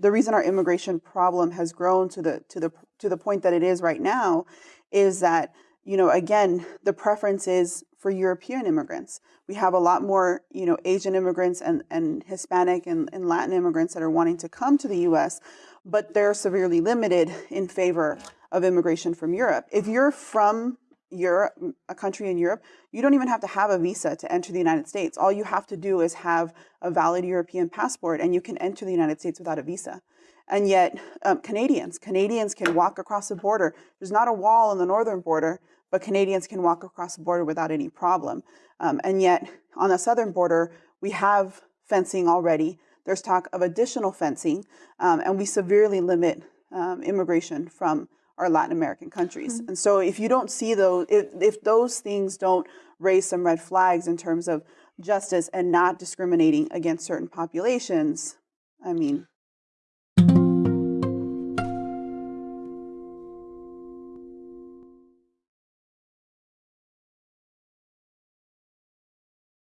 the reason our immigration problem has grown to the to the to the point that it is right now is that you know again the preference is for European immigrants. We have a lot more you know Asian immigrants and and Hispanic and, and Latin immigrants that are wanting to come to the U.S., but they're severely limited in favor of immigration from Europe. If you're from Europe, a country in Europe, you don't even have to have a visa to enter the United States. All you have to do is have a valid European passport and you can enter the United States without a visa. And yet, um, Canadians, Canadians can walk across the border. There's not a wall on the northern border, but Canadians can walk across the border without any problem. Um, and yet, on the southern border, we have fencing already. There's talk of additional fencing, um, and we severely limit um, immigration from our Latin American countries. Mm -hmm. And so if you don't see those, if, if those things don't raise some red flags in terms of justice and not discriminating against certain populations, I mean,